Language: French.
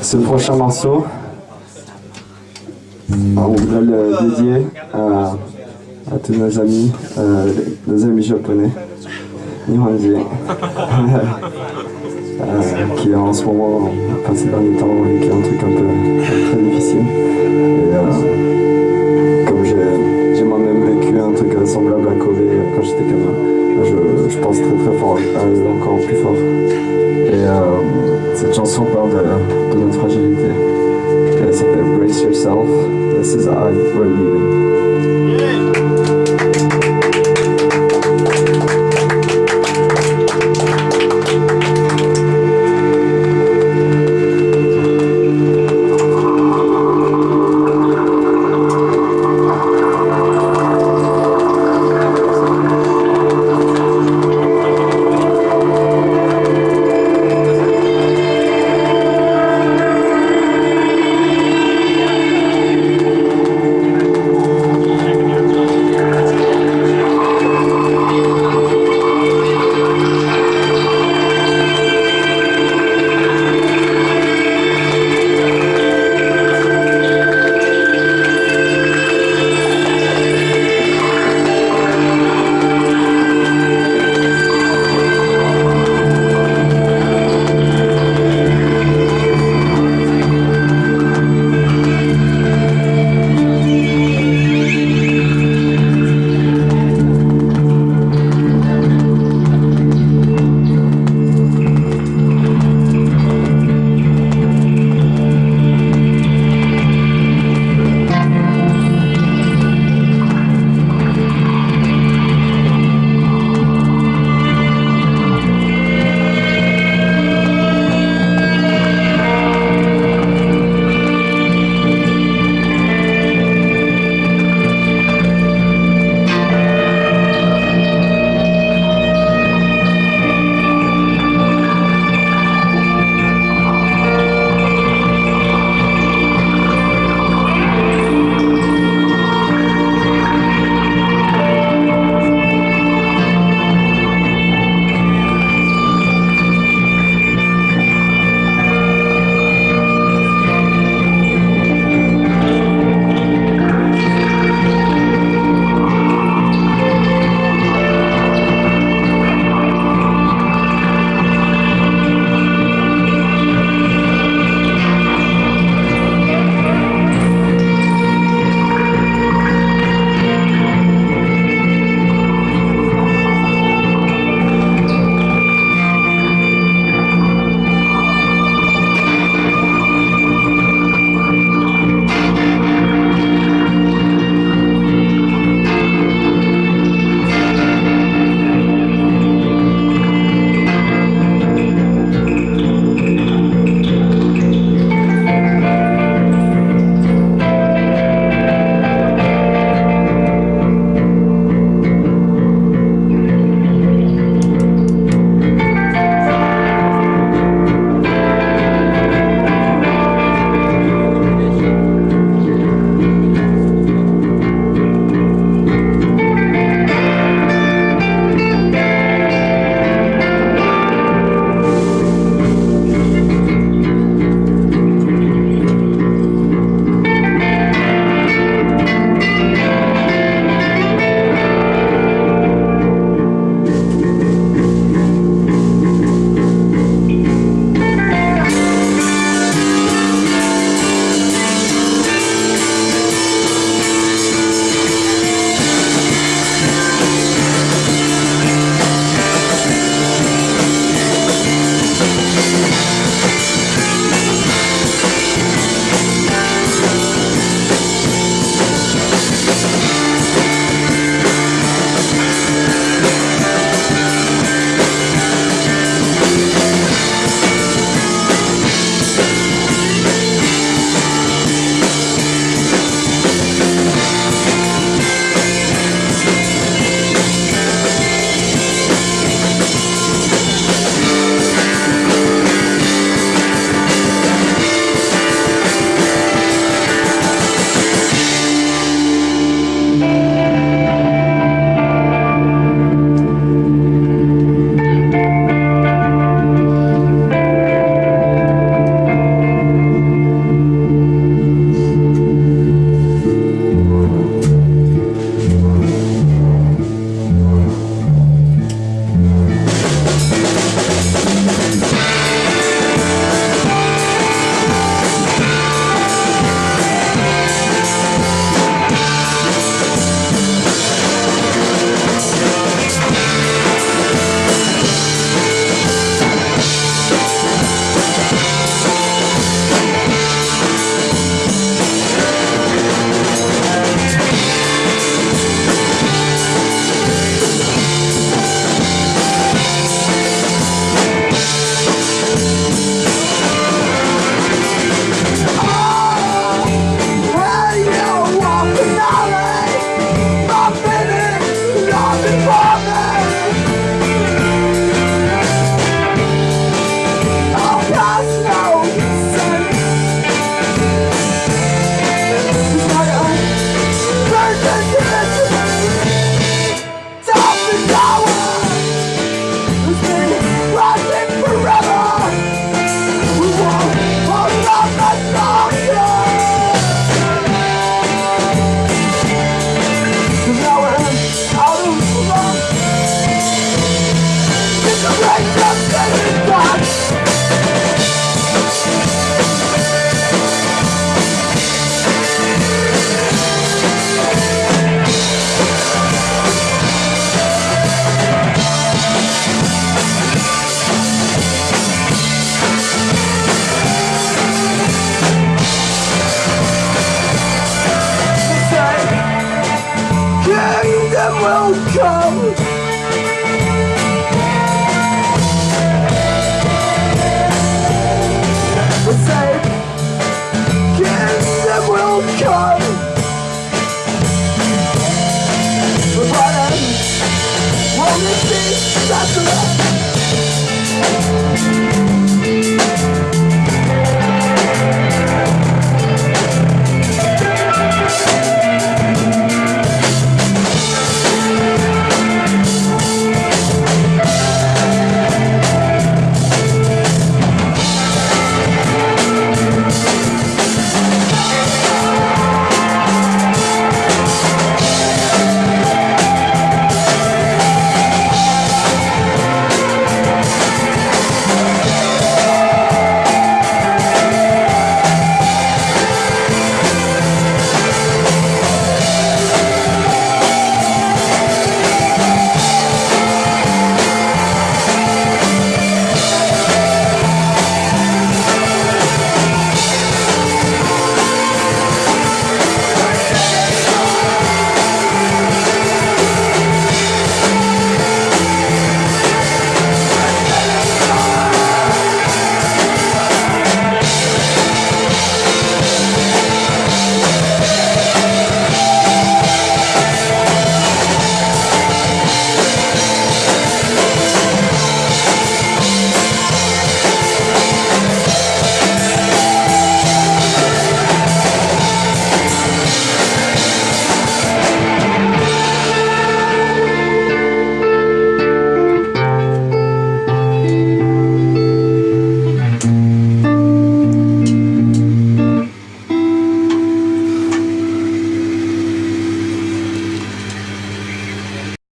Ce prochain morceau, on voudrait le dédier à, à tous nos amis, euh, nos amis japonais, Nihonji, euh, qui en ce moment, enfin ces derniers temps, qui est un truc un peu This is I, We're Leaving.